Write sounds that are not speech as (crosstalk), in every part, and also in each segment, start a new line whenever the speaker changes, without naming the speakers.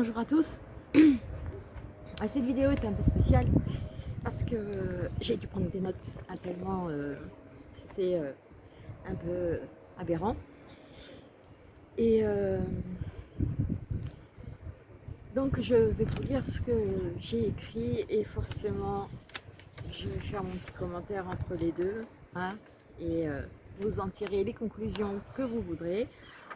Bonjour à tous. Cette vidéo est un peu spéciale parce que j'ai dû prendre des notes tellement euh, c'était euh, un peu aberrant. Et euh, donc je vais vous lire ce que j'ai écrit et forcément je vais faire mon petit commentaire entre les deux hein, et vous en tirez les conclusions que vous voudrez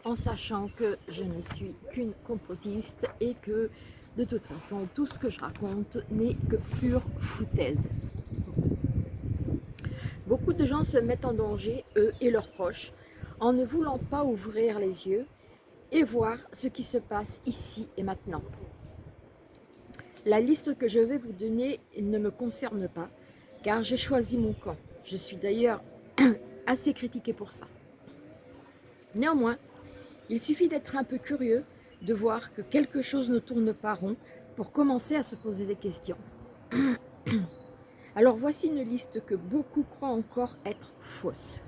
en sachant que je ne suis qu'une complotiste et que de toute façon tout ce que je raconte n'est que pure foutaise. Beaucoup de gens se mettent en danger, eux et leurs proches, en ne voulant pas ouvrir les yeux et voir ce qui se passe ici et maintenant. La liste que je vais vous donner ne me concerne pas, car j'ai choisi mon camp. Je suis d'ailleurs (clears throat) assez critiquée pour ça. Néanmoins, il suffit d'être un peu curieux, de voir que quelque chose ne tourne pas rond pour commencer à se poser des questions. (clears throat) Alors voici une liste que beaucoup croient encore être fausse.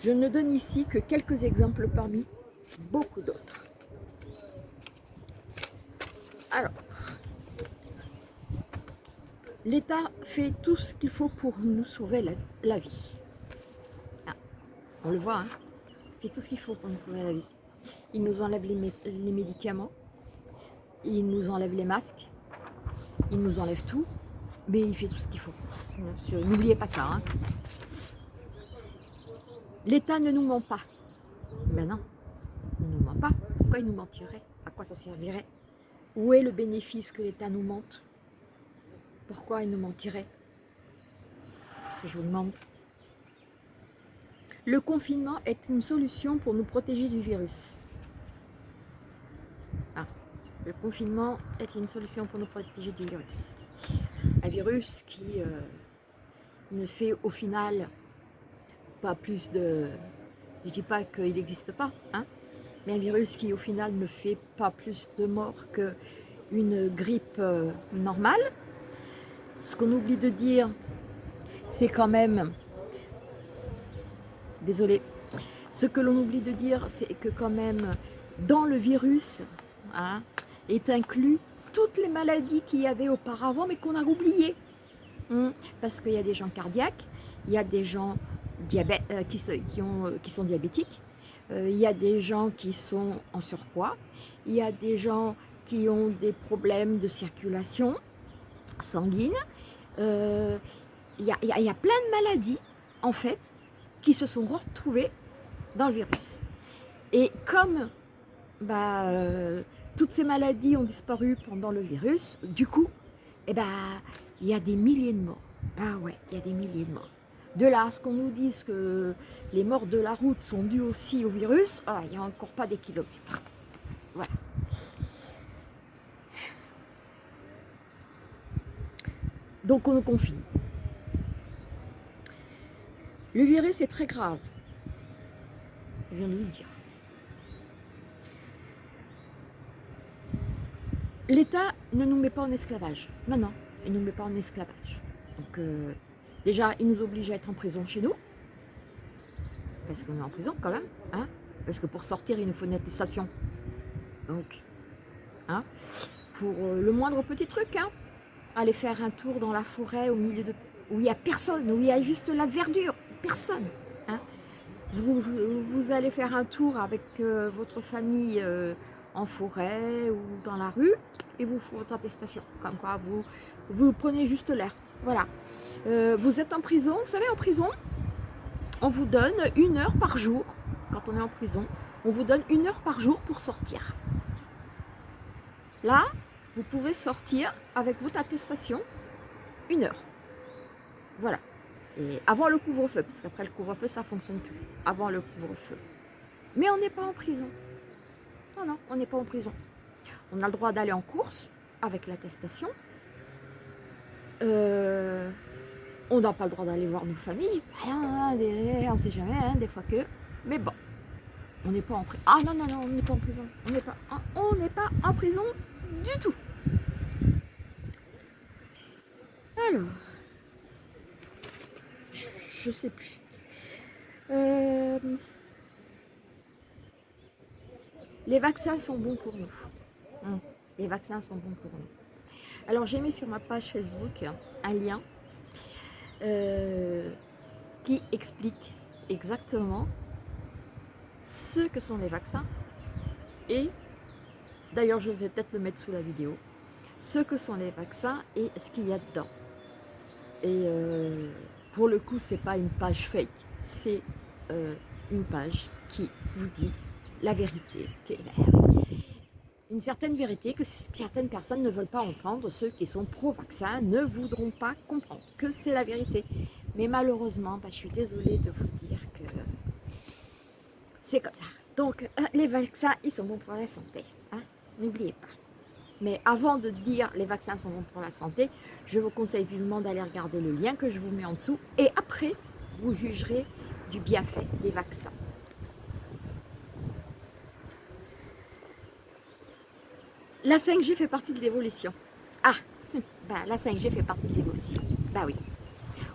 Je ne donne ici que quelques exemples parmi beaucoup d'autres. Alors, l'État fait tout ce qu'il faut pour nous sauver la, vie. Ah, on le voit, hein fait tout ce qu'il faut pour nous sauver la vie. Il nous enlève les, médicaments, il nous enlève les masques, il nous enlève tout, mais il fait tout ce qu'il faut. N'oubliez pas ça. Hein. L'État ne nous ment pas. Mais non, il ne nous ment pas. Pourquoi il nous mentirait? À quoi ça servirait? Où est le bénéfice que l'État nous mente? Pourquoi il nous mentirait? Je vous demande. Le confinement est une solution pour nous protéger du virus. Le confinement est une solution pour nous protéger du virus. Un virus qui euh, ne fait au final pas plus de... Je dis pas qu'il n'existe pas, hein, mais un virus qui au final ne fait pas plus de morts qu'une grippe euh, normale. Ce qu'on oublie de dire, c'est quand même désolé. Ce que l'on oublie de dire, c'est que quand même, dans le virus, hein, est inclus toutes les maladies qu'il y avait auparavant, mais qu'on a oubliées. Hein. parce qu'il y a des gens cardiaques, il y a des gens diabète, euh, qui, qui, ont, euh, qui, sont diabétiques, euh, il y a des gens qui sont en surpoids, il y a des gens qui ont des problèmes de circulation sanguine, il y, a, il y a plein de maladies, en fait, qui se sont retrouvés dans le virus. Et comme bah, toutes ces maladies ont disparu pendant le virus, du coup, eh bah, il y a des milliers de morts. Bah ouais, il y a des milliers de morts. De là à ce qu'on nous dise que les morts de la route sont dues aussi au virus, ah, il n'y a encore pas des kilomètres. Voilà. Donc on confine. Le virus est très grave. Je viens de le dire. L'État ne nous met pas en esclavage. Non, non, il ne nous met pas en esclavage. Donc, euh, déjà, il nous oblige à être en prison chez nous. Parce qu'on est en prison quand même. Hein parce que pour sortir, il nous faut une attestation. Donc, hein pour euh, le moindre petit truc, hein, aller faire un tour dans la forêt au milieu de où il n'y a personne, où il y a juste la verdure personne. Hein. Vous, allez faire un tour avec euh, votre famille en forêt ou dans la rue et vous faites votre attestation. Comme quoi, vous, vous prenez juste l'air. Voilà. Euh, vous êtes en prison. Vous savez, en prison, on vous donne une heure par jour. Quand on est en prison, on vous donne une heure par jour pour sortir. Là, vous pouvez sortir avec votre attestation une heure. Voilà. Et avant le couvre-feu, parce qu'après le couvre-feu, ça ne fonctionne plus. Avant le couvre-feu. Mais on n'est pas en prison. Non, non, on n'est pas en prison. On a le droit d'aller en course avec l'attestation. Euh, on n'a pas le droit d'aller voir nos familles. Rien, on ne sait jamais, hein, des fois que. Mais bon, on n'est pas en prison. Ah non, non, non, on n'est pas en prison. On n'est pas, on n'est pas en prison du tout. Alors, je sais plus. Euh, les vaccins sont bons pour nous. Hum, les vaccins sont bons pour nous. Alors j'ai mis sur ma page Facebook un lien euh, qui explique exactement ce que sont les vaccins et d'ailleurs je vais peut-être le mettre sous la vidéo ce que sont les vaccins et ce qu'il y a dedans et euh, pour le coup c'est pas une page fake c'est euh, une page qui vous dit la vérité une certaine vérité que certaines personnes ne veulent pas entendre, ceux qui sont pro-vaccin ne voudront pas comprendre que c'est la vérité. Mais malheureusement, bah, je suis désolée de vous dire que c'est comme ça. Donc, euh, les vaccins, ils sont bons pour la santé. Hein. N'oubliez pas. Mais avant de dire les vaccins sont bons pour la santé, je vous conseille vivement d'aller regarder le lien que je vous mets en dessous. Et après, vous jugerez du bienfait des vaccins. La 5G fait partie de l'évolution. Ah, bah, la 5G fait partie de l'évolution. Bah oui.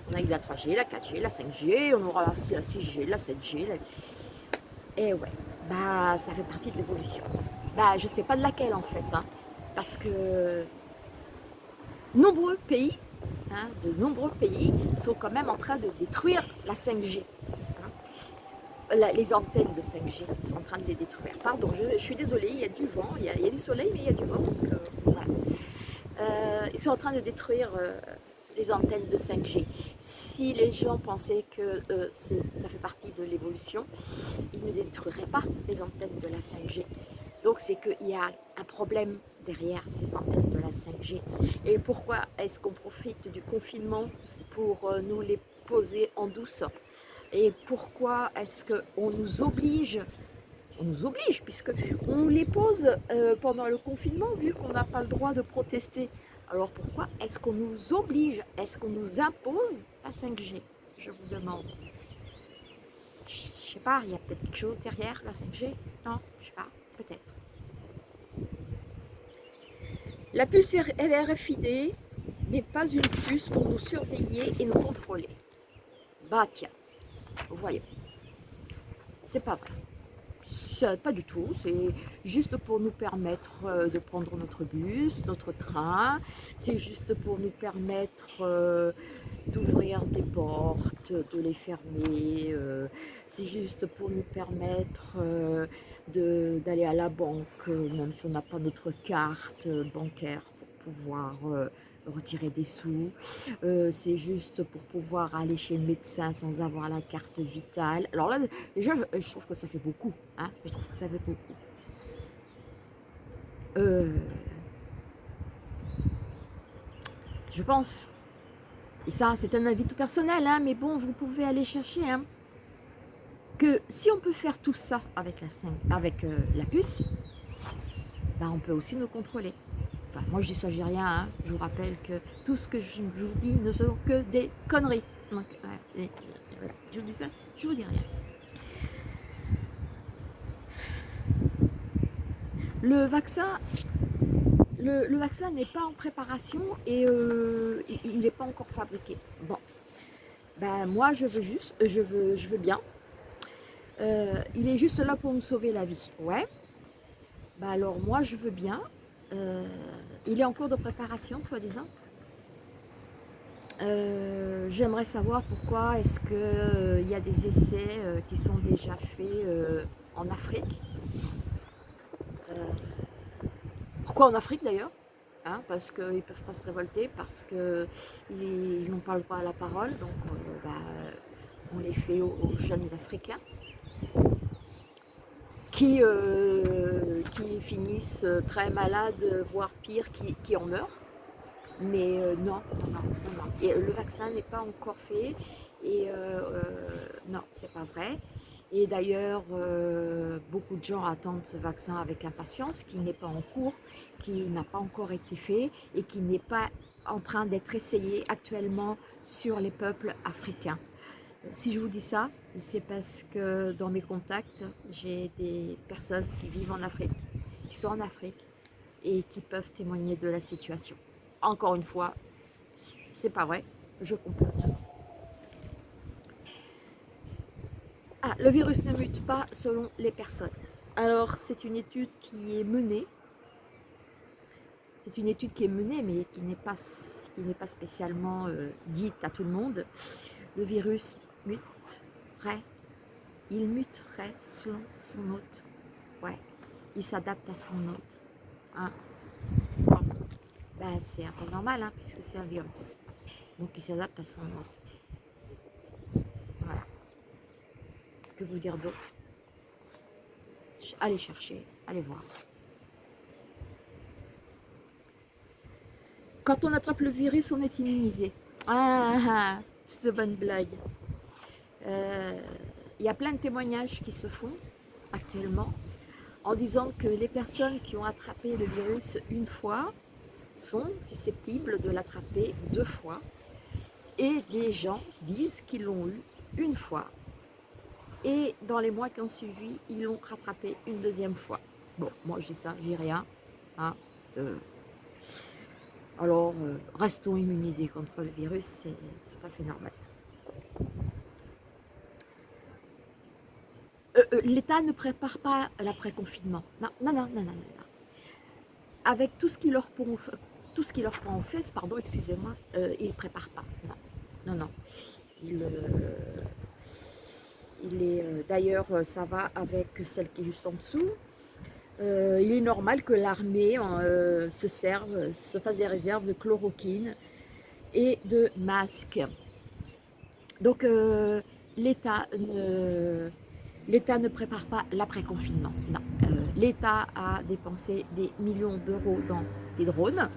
On a eu la 3G, la 4G, la 5G, on aura la 6G, la 7G. Et eh ouais, bah ça fait partie de l'évolution. Bah je sais pas de laquelle en fait, hein, parce que nombreux pays, hein, de nombreux pays sont quand même en train de détruire la 5G les antennes de 5G sont en train de les détruire. Pardon, je, suis désolée, il y a du vent, il y a, du soleil, mais il y a du vent. Euh, euh, ils sont en train de détruire euh, les antennes de 5G. Si les gens pensaient que ça fait partie de l'évolution, ils ne détruiraient pas les antennes de la 5G. Donc c'est qu'il y a un problème derrière ces antennes de la 5G. Et pourquoi est-ce qu'on profite du confinement pour nous les poser en douce? Et pourquoi est-ce qu'on nous oblige on nous oblige, puisque on les pose euh, pendant le confinement, vu qu'on n'a pas le droit de protester. Alors pourquoi est-ce qu'on nous oblige Est-ce qu'on nous impose la 5G Je vous demande. Je sais pas, il y a peut-être quelque chose derrière la 5G Non, je sais pas, peut-être. La puce RFID n'est pas une puce pour nous surveiller et nous contrôler. Bah tiens, voyez, c'est pas vrai. Pas du tout, c'est juste pour nous permettre euh, de prendre notre bus, notre train, c'est juste pour nous permettre euh, d'ouvrir des portes, de les fermer, euh, c'est juste pour nous permettre d'aller à la banque, même si on n'a pas notre carte bancaire pour pouvoir retirer des sous, euh, c'est juste pour pouvoir aller chez le médecin sans avoir la carte vitale. Alors là, déjà, je, trouve que ça fait beaucoup. Hein je trouve que ça fait beaucoup. Euh, je pense, et ça c'est un avis tout personnel, hein, mais bon, vous pouvez aller chercher, hein, que si on peut faire tout ça avec la, avec, euh, la puce, bah, on peut aussi nous contrôler. Moi je dis ça, je dis rien. Hein. Je vous rappelle que tout ce que je vous dis ne sont que des conneries. Je vous dis ça, je vous dis rien. Le vaccin, le, vaccin n'est pas en préparation et euh, il n'est pas encore fabriqué. Bon, ben moi je veux juste, je veux, je veux bien. Euh, il est juste là pour me sauver la vie, ouais. Ben alors moi je veux bien, euh, il est en cours de préparation, soi-disant. Euh, j'aimerais savoir pourquoi est-ce qu'il euh, y a des essais qui sont déjà faits en Afrique. pourquoi en Afrique d'ailleurs hein, Parce qu'ils ne peuvent pas se révolter, parce qu'ils n'ont pas le droit à la parole, donc bah, on les fait aux jeunes Africains qui, euh, qui finissent très malades, voire pire, qui, en meurent. Mais euh, non, non, non, Et le vaccin n'est pas encore fait et euh, non, c'est pas vrai. Et d'ailleurs, beaucoup de gens attendent ce vaccin avec impatience, qui n'est pas en cours, qui n'a pas encore été fait et qui n'est pas en train d'être essayé actuellement sur les peuples africains. Si je vous dis ça, c'est parce que dans mes contacts, j'ai des personnes qui vivent en Afrique, qui sont en Afrique et qui peuvent témoigner de la situation. Encore une fois, c'est pas vrai, je complote. Ah, le virus ne mute pas selon les personnes. Alors, c'est une étude qui est menée c'est une étude qui est menée, mais qui n'est pas, pas spécialement euh, dite à tout le monde. Le virus il muterait selon son hôte. Ouais, il s'adapte à son hôte. Hein. Ben, c'est un peu normal, hein, puisque c'est un virus. Donc il s'adapte à son hôte. Voilà. Que vous dire d'autre? Allez chercher, allez voir. Quand on attrape le virus, on est immunisé. Ah, ah, ah c'est une bonne blague. Euh, il y a plein de témoignages qui se font actuellement en disant que les personnes qui ont attrapé le virus une fois sont susceptibles de l'attraper deux fois et des gens disent qu'ils l'ont eu une fois et dans les mois qui ont suivi, ils l'ont rattrapé une deuxième fois. Bon, moi je dis ça, j'ai rien. Hein, alors, euh, restons immunisés contre le virus, c'est tout à fait normal. Euh, L'État ne prépare pas l'après-confinement. Non, non, non, non, non, non. Avec tout ce qui leur prend, tout ce qui leur prend en fait, pardon, excusez-moi, ils ne préparent pas. Non, non, non. Il est d'ailleurs, ça va avec celle qui est juste en dessous. Euh, il est normal que l'armée euh, se serve, se fasse des réserves de chloroquine et de masques. Donc euh, l'État ne, ne prépare pas l'après-confinement. L'État a dépensé des millions d'euros dans des drones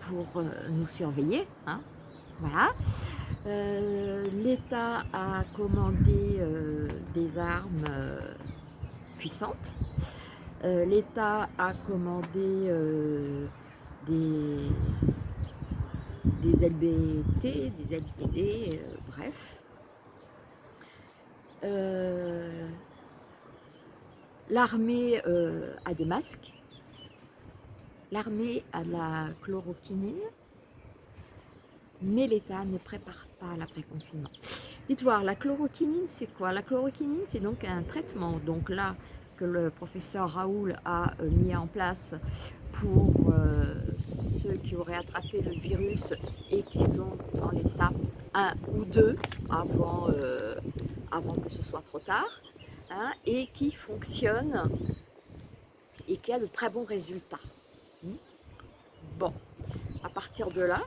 pour nous surveiller. Hein. voilà. L'État a commandé des armes puissantes euh, L'État a commandé euh, des, LBT, des LTD, euh. L'armée a des masques, l'armée a de la chloroquinine, mais l'État ne prépare pas l'après-confinement. Dites voir, la chloroquinine, c'est quoi? La chloroquinine, c'est donc un traitement. Donc là, que le professeur Raoul a euh, mis en place pour euh, ceux qui auraient attrapé le virus et qui sont dans l'étape 1 ou 2 avant, euh, avant que ce soit trop tard hein, et qui fonctionne et qui a de très bons résultats. Hmm? Bon, à partir de là,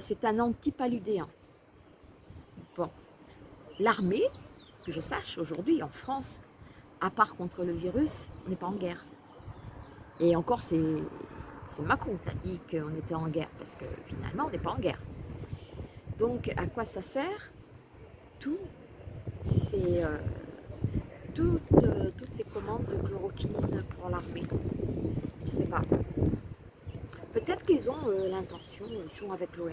c'est un antipaludéen. Bon, l'armée je sache, aujourd'hui, en France, à part contre le virus, on n'est pas en guerre. Et encore, c'est Macron qui a dit qu'on était en guerre, parce que finalement, on n'est pas en guerre. Donc, à quoi ça sert? Tout, c'est... Euh, toutes, euh, toutes, ces commandes de chloroquine pour l'armée. Je sais pas. Peut-être qu'ils ont euh, l'intention, ils sont avec l'OMS.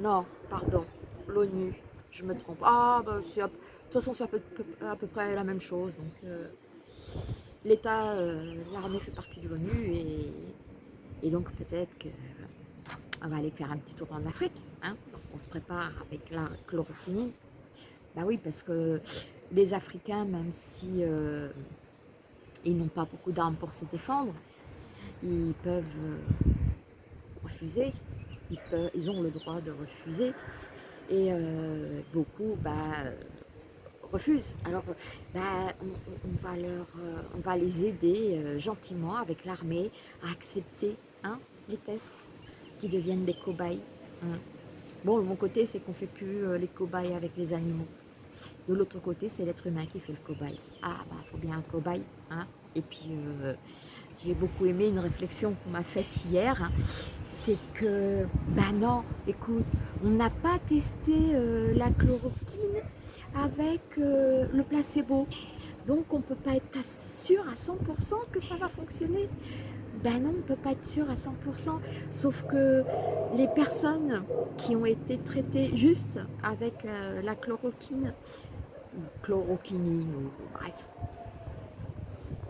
non, pardon, l'ONU, je me trompe. Ah, bah, de toute façon, c'est à peu, près la même chose. Euh, L'État, l'armée fait partie de l'ONU et, donc peut-être qu'on va aller faire un petit tour en Afrique. Hein. On se prépare avec la chloroquine. Bah oui, parce que les Africains, même si euh, ils n'ont pas beaucoup d'armes pour se défendre, ils peuvent refuser, ils, ont le droit de refuser. Et beaucoup, bah, refusent. Alors, bah, on, va euh, les aider euh, gentiment avec l'armée à accepter hein, les tests qui deviennent des cobayes. Hein. Bon, mon côté, c'est qu'on ne fait plus euh, les cobayes avec les animaux. De l'autre côté, c'est l'être humain qui fait le cobaye. Ah, bah, il faut bien un cobaye. Hein. Et puis, j'ai beaucoup aimé une réflexion qu'on m'a faite hier. Hein. C'est que, bah non, écoute, on n'a pas testé la chloroquine avec euh, le placebo. Donc on ne peut pas être sûr à 100% que ça va fonctionner. Ben non, on ne peut pas être sûr à 100%, sauf que les personnes qui ont été traitées juste avec euh, la chloroquine, chloroquinine, ou bref,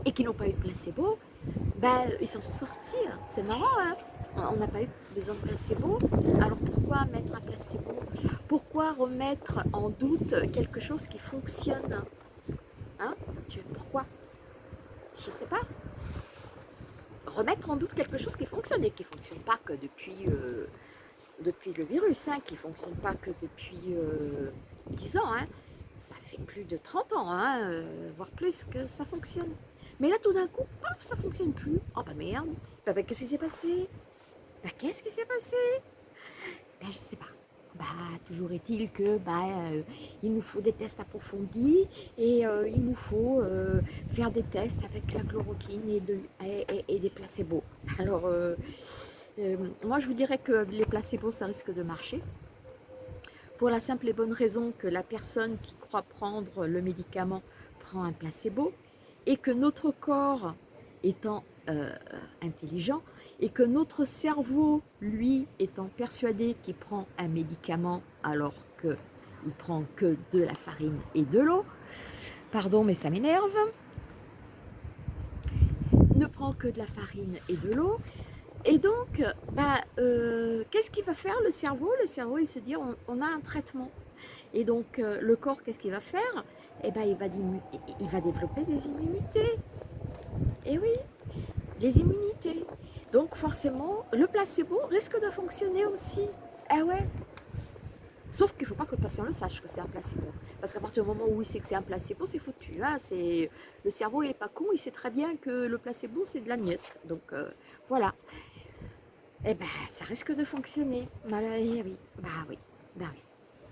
et qui n'ont pas eu de placebo, ben, ils s'en sont sortis. C'est marrant, hein on n'a pas eu besoin de placebo. Alors pourquoi mettre un placebo? Pourquoi remettre en doute quelque chose qui fonctionne? Hein? Pourquoi? Je ne sais pas. Remettre en doute quelque chose qui fonctionne et qui ne fonctionne pas que depuis, euh, le virus, hein, qui ne fonctionne pas que depuis 10 ans. Hein. Ça fait plus de 30 ans, hein, voire plus, que ça fonctionne. Mais là, tout d'un coup, paf, ça ne fonctionne plus. Oh bah merde, bah, bah, qu'est-ce qui s'est passé? Bah qu'est-ce qui s'est passé? Ben je sais pas. Bah, toujours est-il que bah, euh, il nous faut des tests approfondis et euh, il nous faut euh, faire des tests avec la chloroquine et, et, des placebos. Alors, moi je vous dirais que les placebos ça risque de marcher pour la simple et bonne raison que la personne qui croit prendre le médicament prend un placebo et que notre corps étant intelligent et que notre cerveau, lui, étant persuadé qu'il prend un médicament alors qu'il prend que de la farine et de l'eau, pardon mais ça m'énerve, ne prend que de la farine et de l'eau, et donc, bah, euh, qu'est-ce qu'il va faire le cerveau? Le cerveau, il se dit, on, a un traitement. Et donc, euh, le corps, qu'est-ce qu'il va faire? Eh ben, il va, développer des immunités. Et oui, les immunités. Donc forcément, le placebo risque de fonctionner aussi. Ah ouais Sauf qu'il ne faut pas que le patient le sache que c'est un placebo. Parce qu'à partir du moment où il sait que c'est un placebo, c'est foutu. Hein le cerveau, il n'est pas con, il sait très bien que le placebo, c'est de la miette. Donc euh, voilà. Eh ben, ça risque de fonctionner. Bah, oui, bah oui, bah oui.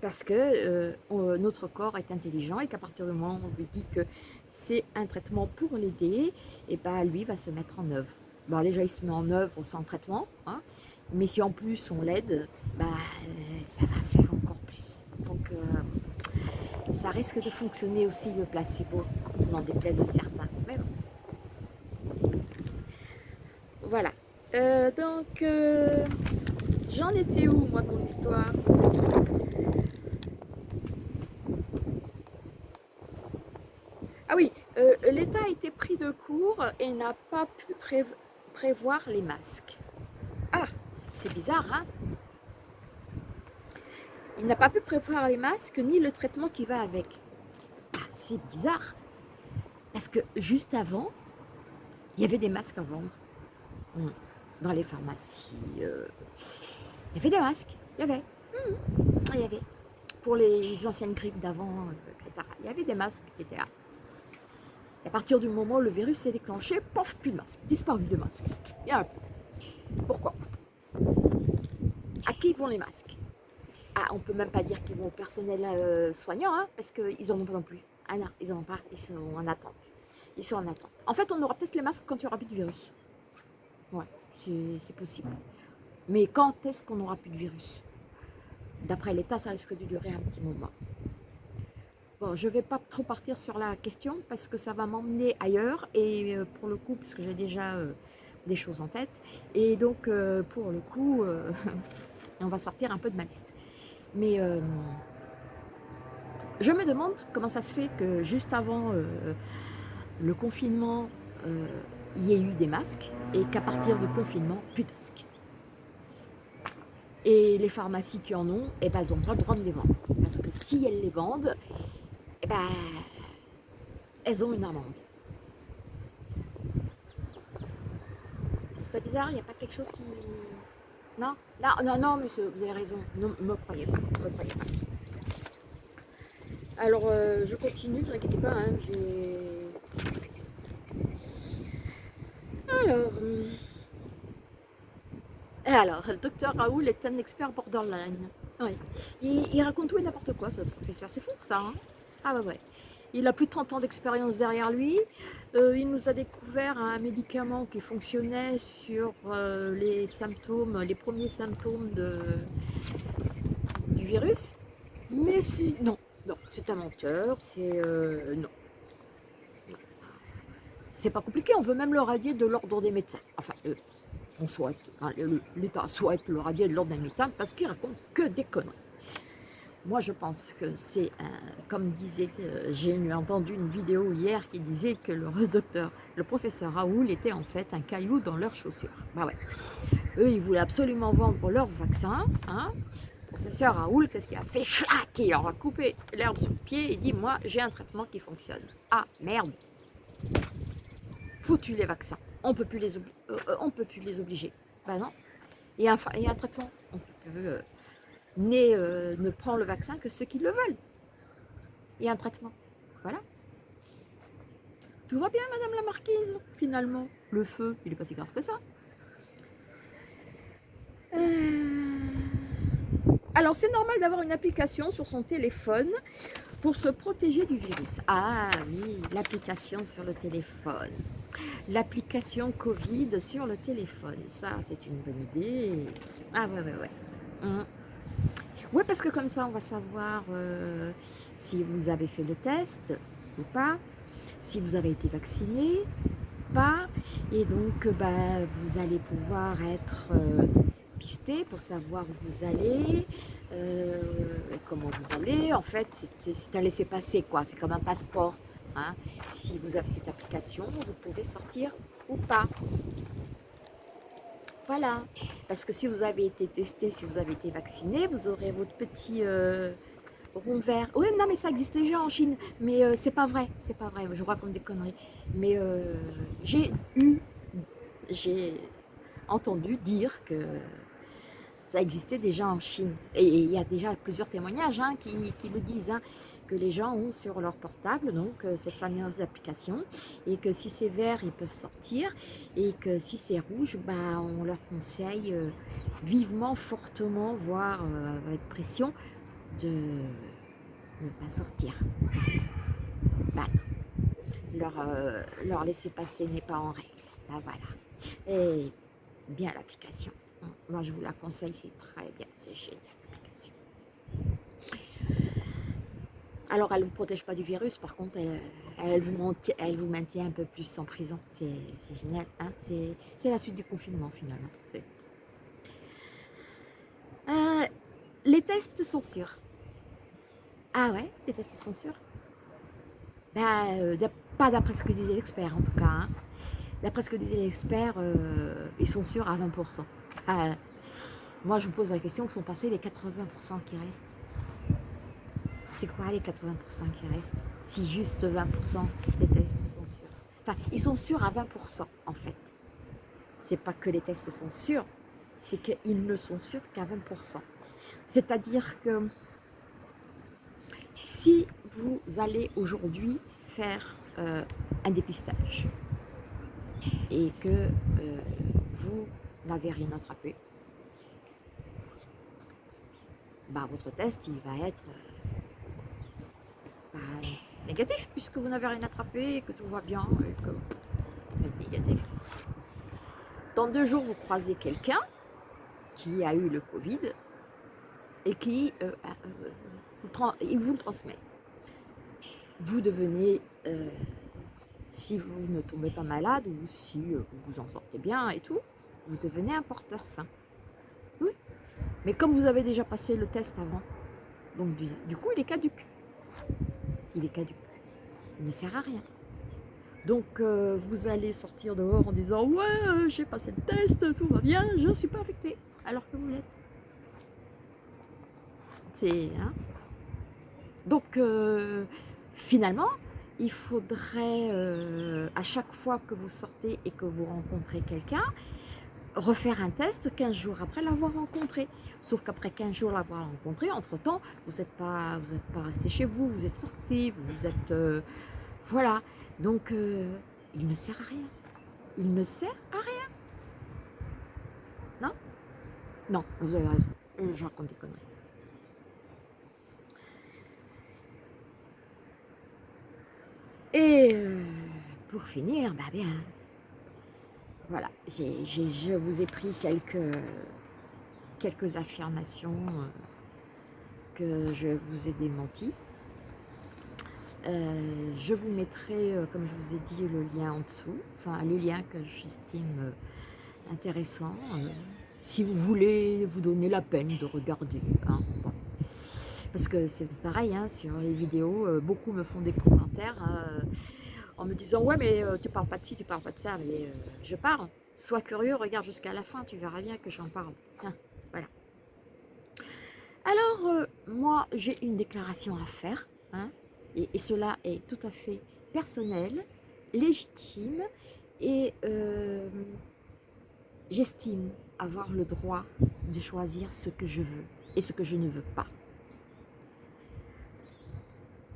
Parce que euh, notre corps est intelligent et qu'à partir du moment où on lui dit que c'est un traitement pour l'aider, eh ben, lui va se mettre en œuvre. Bon, déjà, il se met en œuvre sans traitement, hein. mais si en plus on l'aide, bah, ça va faire encore plus. Donc, euh, ça risque de fonctionner aussi le placebo, n'en déplaise à certains. Mais bon. Voilà. Euh, donc, euh, j'en étais où, moi, dans l'histoire? Ah oui, l'État a été pris de court et n'a pas pu prévoir prévoir les masques. Ah, c'est bizarre, hein? Il n'a pas pu prévoir les masques ni le traitement qui va avec. Ah, c'est bizarre. Parce que juste avant, il y avait des masques à vendre. Hmm. Dans les pharmacies. Euh, il y avait des masques. Il y avait. Hmm. Il y avait. Pour les anciennes grippes d'avant, etc. Il y avait des masques qui étaient là. À partir du moment où le virus s'est déclenché, pof, plus de masque, disparu de masque. Il un peu. Pourquoi? À qui vont les masques? Ah, on peut même pas dire qu'ils vont au personnel euh, soignant, hein, parce qu'ils n'en ont pas non plus. Ah non, ils n'en ont pas, ils sont en attente. Ils sont en attente. En fait, on aura peut-être les masques quand il n'y aura plus de virus. Ouais, c'est possible. Mais quand est-ce qu'on n'aura plus de virus? D'après l'État, ça risque de durer un petit moment. Je ne vais pas trop partir sur la question parce que ça va m'emmener ailleurs et euh, pour le coup, parce que j'ai déjà euh, des choses en tête et donc euh, pour le coup, (laughs) on va sortir un peu de ma liste. Mais je me demande comment ça se fait que juste avant le confinement, il y ait eu des masques et qu'à partir du confinement, plus de masques. Et les pharmacies qui en ont, eh ben, elles n'ont pas le droit de les vendre. Parce que si elles les vendent, eh ben, elles ont une amende. C'est pas bizarre, il n'y a pas quelque chose qui... Non? Non, non, non, monsieur, vous avez raison. Ne me croyez pas, me croyez pas. Alors, euh, je continue, ne vous inquiétez pas, hein, j'ai... Alors... Euh, alors, le docteur Raoul est un expert borderline. Oui. Il, il raconte tout et n'importe quoi, ce professeur. C'est fou, ça, hein? Ah bah ouais. Il a plus de 30 ans d'expérience derrière lui. Euh, il nous a découvert un médicament qui fonctionnait sur euh, les symptômes, les premiers symptômes du virus. Mais non, non, c'est un menteur, c'est... Euh, non. C'est pas compliqué, on veut même le radier de l'ordre des médecins. Enfin, on souhaite, l'État souhaite le radier de l'ordre des médecins parce qu'il raconte que des conneries. Moi, je pense que c'est, comme disait, euh, j'ai entendu une vidéo hier qui disait que le docteur, le professeur Raoul était en fait un caillou dans leurs chaussures. Bah ouais. Eux, ils voulaient absolument vendre leur vaccin. Hein. Le professeur Raoul, qu'est-ce qu'il a fait? Chlac Il leur a coupé l'herbe sous le pied et dit, moi, j'ai un traitement qui fonctionne. Ah, merde Foutu les vaccins. on peut plus les, on peut plus les obliger. Ben non. Et un, et un traitement, on peut ne prend le vaccin que ceux qui le veulent. Et un traitement. Voilà. Tout va bien, Madame la Marquise, finalement. Le feu, il n'est pas si grave que ça. Euh, alors, c'est normal d'avoir une application sur son téléphone pour se protéger du virus. Ah oui, l'application sur le téléphone. L'application Covid sur le téléphone. Ça, c'est une bonne idée. Ah ouais, ouais, ouais. Hum. Ouais, parce que comme ça, on va savoir euh, si vous avez fait le test ou pas, si vous avez été vacciné, pas, et donc bah, vous allez pouvoir être euh, pisté pour savoir où vous allez, euh, comment vous allez. En fait, c'est un laisser-passer, quoi. C'est comme un passeport. Hein. Si vous avez cette application, vous pouvez sortir ou pas. Voilà, parce que si vous avez été testé, si vous avez été vacciné, vous aurez votre petit euh, rond vert. Oui, non, mais ça existe déjà en Chine, mais euh, c'est pas vrai, c'est pas vrai, je raconte des conneries. Mais euh, j'ai eu, j'ai entendu dire que ça existait déjà en Chine. Et il y a déjà plusieurs témoignages hein, qui, le disent. Hein que les gens ont sur leur portable, donc euh, cette fameuse application, et que si c'est vert, ils peuvent sortir, et que si c'est rouge, bah, on leur conseille euh, vivement, fortement, voire euh, avec pression, de ne pas sortir. Bah, leur, leur laisser passer n'est pas en règle. Bah, voilà. Et bien l'application. Moi, je vous la conseille, c'est très bien, c'est génial l'application. Alors, elle ne vous protège pas du virus, par contre, elle, vous, maintient, un peu plus en prison. C'est génial, hein c'est la suite du confinement, finalement. Euh, les tests sont sûrs. Ah ouais, les tests sont sûrs? Bah, euh, Pas d'après ce que disaient les experts, en tout cas. Hein. D'après ce que disaient les experts, euh, ils sont sûrs à 20%. moi, je vous pose la question, où sont passés les 80% qui restent? C'est quoi les 80% qui restent? Si juste 20% des tests sont sûrs. Enfin, ils sont sûrs à 20% en fait. C'est pas que les tests sont sûrs, c'est qu'ils ne sont sûrs qu'à 20%. C'est-à-dire que si vous allez aujourd'hui faire euh, un dépistage et que euh, vous n'avez rien attrapé, bah, votre test il va être négatif puisque vous n'avez rien attrapé que tout va bien et que vous êtes négatif. Dans deux jours, vous croisez quelqu'un qui a eu le Covid et qui euh, euh, vous le transmet. Vous devenez, euh, si vous ne tombez pas malade ou si vous vous en sortez bien et tout, vous devenez un porteur sain. Oui, mais comme vous avez déjà passé le test avant, donc du, du coup il est caduque il est caduque. Il ne sert à rien. Donc euh, vous allez sortir dehors en disant « Ouais, euh, j'ai passé le test, tout va bien, je ne suis pas affecté. » Alors que vous l'êtes. C'est... Hein Donc euh, finalement, il faudrait à chaque fois que vous sortez et que vous rencontrez quelqu'un, refaire un test 15 jours après l'avoir rencontré. Sauf qu'après 15 jours l'avoir rencontré, entre-temps, vous n'êtes pas, pas resté chez vous, vous êtes sorti, vous êtes... Euh, voilà. Donc, euh, il ne sert à rien. Il ne sert à rien. Non? Non, vous avez raison. Je raconte des conneries. Et euh, pour finir, bah bien, voilà, je vous ai pris quelques, quelques affirmations euh, que je vous ai démenties. Euh, je vous mettrai, euh, comme je vous ai dit, le lien en dessous, enfin le lien que j'estime intéressant, si vous voulez vous donner la peine de regarder. Hein, Parce que c'est pareil, hein, sur les vidéos, beaucoup me font des commentaires en me disant ouais mais euh, tu parles pas de ci, tu parles pas de ça, mais euh, je parle. Sois curieux, regarde jusqu'à la fin, tu verras bien que j'en parle. voilà. Alors, euh, moi, j'ai une déclaration à faire, hein, et, cela est tout à fait personnel, légitime, Et j'estime avoir le droit de choisir ce que je veux et ce que je ne veux pas.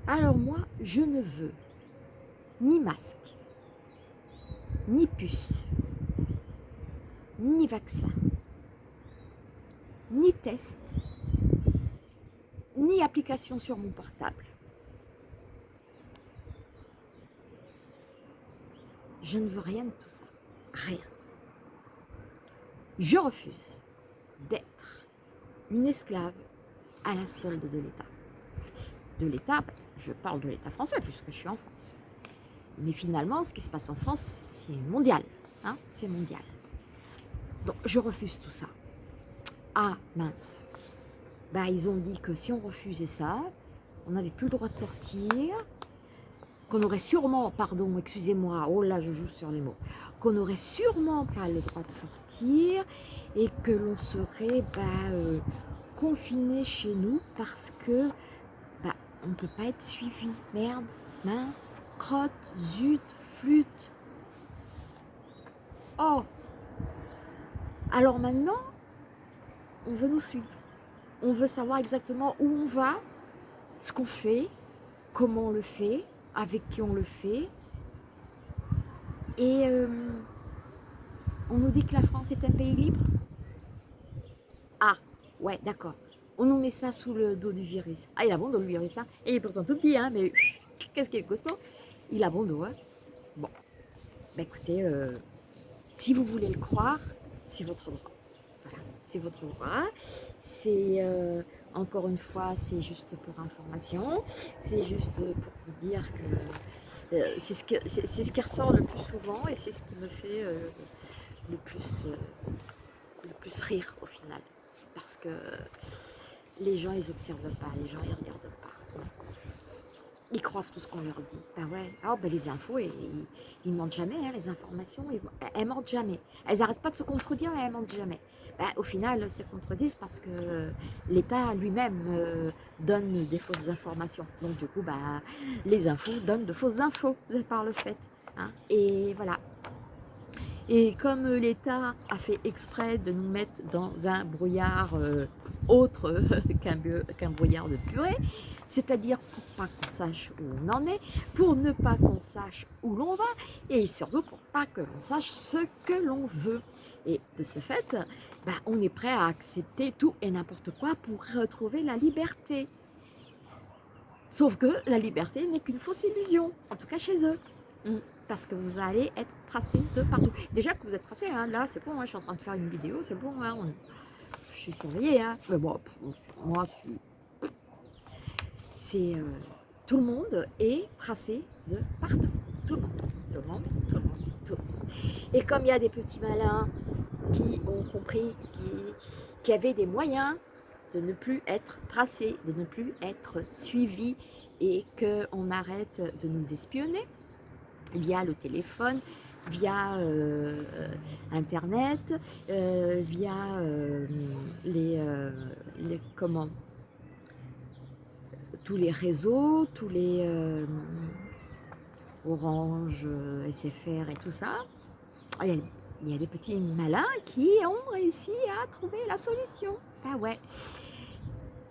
Alors moi, je ne veux ni masque, ni puce, ni vaccin, ni test, ni application sur mon portable. Je ne veux rien de tout ça. Rien. Je refuse d'être une esclave à la solde de l'État. De l'État, je parle de l'État français puisque je suis en France. Mais finalement, ce qui se passe en France, c'est mondial. Hein c'est mondial. Donc, je refuse tout ça. Ah, mince. Bah, ils ont dit que si on refusait ça, on n'avait plus le droit de sortir, qu'on aurait sûrement, pardon, excusez-moi, oh là, je joue sur les mots, qu'on n'aurait sûrement pas le droit de sortir et que l'on serait bah, euh, confiné chez nous parce que bah, on ne peut pas être suivi. Merde, mince, crotte, zut, flûte. Oh Alors maintenant, on veut nous suivre. On veut savoir exactement où on va, ce qu'on fait, comment on le fait, avec qui on le fait. Et euh, on nous dit que la France est un pays libre. Ah, ouais, d'accord. On nous met ça sous le dos du virus. Ah, il a bon dos le virus, hein. Et il est pourtant tout petit, hein, mais qu'est-ce qu'il est costaud? Il a bon dos. Hein bon, bah écoutez, euh, si vous voulez le croire, c'est votre droit. Voilà, c'est votre droit. C'est, euh, encore une fois, c'est juste pour information. C'est juste pour vous dire que euh, c'est ce, ce, qui ressort le plus souvent et c'est ce qui me fait le, plus, le plus rire au final. Parce que les gens, ils observent pas, les gens, ils regardent pas ils croient tout ce qu'on leur dit. Ben ouais, oh, ben les infos, ils, ils mentent jamais, hein, les informations, elles mentent jamais. Elles n'arrêtent pas de se contredire, mais elles mentent jamais. Ben, au final, elles se contredisent parce que l'État lui-même euh, donne des fausses informations. Donc du coup, ben, les infos donnent de fausses infos par le fait. Hein. Et voilà. Et comme l'État a fait exprès de nous mettre dans un brouillard euh, autre (laughs) qu'un brouillard de purée, c'est-à-dire pour pas qu'on sache où on en est, pour ne pas qu'on sache où l'on va, et surtout pour pas que l'on sache ce que l'on veut. Et de ce fait, bah, on est prêt à accepter tout et n'importe quoi pour retrouver la liberté. Sauf que la liberté n'est qu'une fausse illusion, en tout cas chez eux. Mm. Parce que vous allez être tracé de partout. Déjà que vous êtes tracé, hein, là c'est bon, hein, je suis en train de faire une vidéo, c'est bon, hein, je suis surveillée. Mais bon, moi je suis c'est euh, tout le monde est tracé de partout. Tout le monde, tout le monde, tout le monde, tout le monde. Et comme il y a des petits malins qui ont compris, qui, qui avaient des moyens de ne plus être tracés, de ne plus être suivis et qu'on arrête de nous espionner via le téléphone, via euh, internet, euh, via les, les comment tous les réseaux, tous les euh, Orange, euh, SFR et tout ça, il y, a, des petits malins qui ont réussi à trouver la solution. Ah ouais.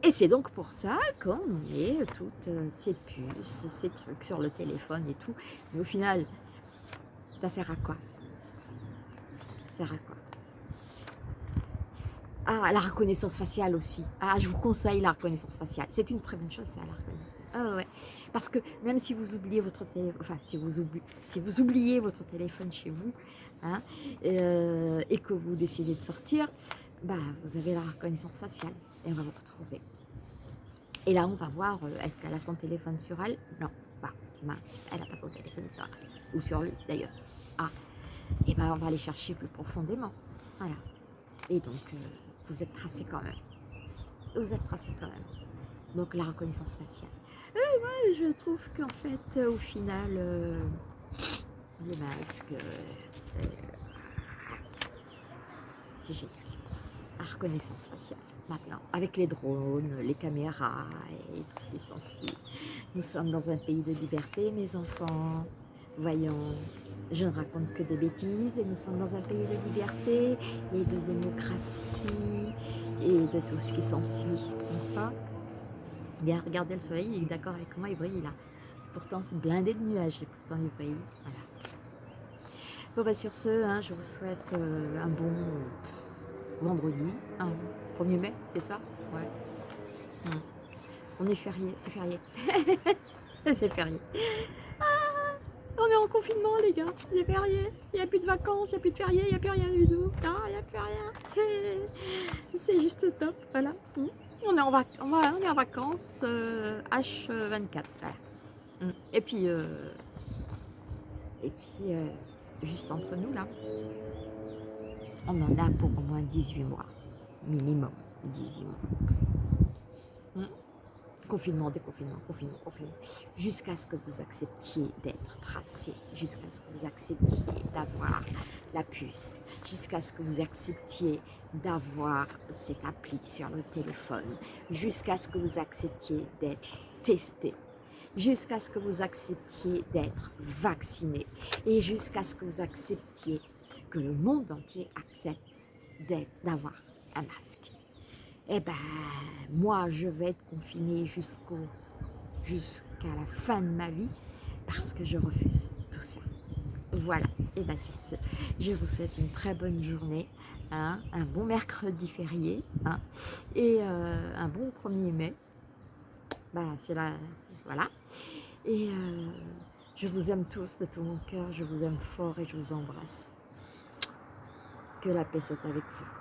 Et c'est donc pour ça qu'on met toutes euh, ces puces, ces trucs sur le téléphone et tout. Mais au final, ça sert à quoi? Ça sert à quoi? Ah, la reconnaissance faciale aussi. Ah, je vous conseille la reconnaissance faciale. C'est une très bonne chose, ça, la reconnaissance faciale. Ah, ouais. Parce que même si vous oubliez votre téléphone, enfin, si vous, téléphone chez vous, hein, euh, et que vous décidez de sortir, bah, vous avez la reconnaissance faciale et on va vous retrouver. Et là, on va voir, euh, est-ce qu'elle a son téléphone sur elle? Non, bah, mince, elle n'a pas son téléphone sur elle. Ou sur lui, d'ailleurs. Ah, et ben, on va aller chercher plus profondément. Voilà. Et donc... Euh, vous êtes tracé quand même. Vous êtes tracé quand même. Donc la reconnaissance faciale. Moi, je trouve qu'en fait, au final, euh, le masque, euh, c'est génial. La reconnaissance faciale, maintenant, avec les drones, les caméras et tout ce qui s'ensuit. Nous sommes dans un pays de liberté, mes enfants. Voyons, je ne raconte que des bêtises et nous sommes dans un pays de liberté et de démocratie et de tout ce qui s'ensuit, n'est-ce pas? Bien, regardez le soleil, il est d'accord avec moi, il brille là. Pourtant, c'est blindé de nuages et pourtant il brille. Voilà. Bon, bah sur ce, hein, je vous souhaite euh, un bon vendredi, un 1er mai, c'est ça? Ouais. Hum. On est férié, c'est férié. (laughs) c'est férié. Ah, on est en confinement, les gars. C'est férié. Il n'y a plus de vacances, il n'y a plus de férié, il n'y a plus rien du tout. Il n'y a plus rien. C'est juste top. Voilà. On est en, vac on est en vacances H24. Euh, hum. Et puis, euh, et puis euh, juste entre nous, là, on en a pour au moins 18 mois. Minimum 18 mois. Confinement, déconfinement, confinement, confinement. Jusqu'à ce que vous acceptiez d'être tracé, jusqu'à ce que vous acceptiez d'avoir la puce, jusqu'à ce que vous acceptiez d'avoir cette appli sur le téléphone, jusqu'à ce que vous acceptiez d'être testé, jusqu'à ce que vous acceptiez d'être vacciné et jusqu'à ce que vous acceptiez que le monde entier accepte d'avoir un masque eh ben, moi, je vais être confinée jusqu'à la fin de ma vie parce que je refuse tout ça. Voilà, et bien sur ce, je vous souhaite une très bonne journée, hein, un bon mercredi férié, hein, et euh, un bon 1er mai. Bah, c'est là, voilà. Et euh, je vous aime tous de tout mon cœur, je vous aime fort et je vous embrasse. Que la paix soit avec vous.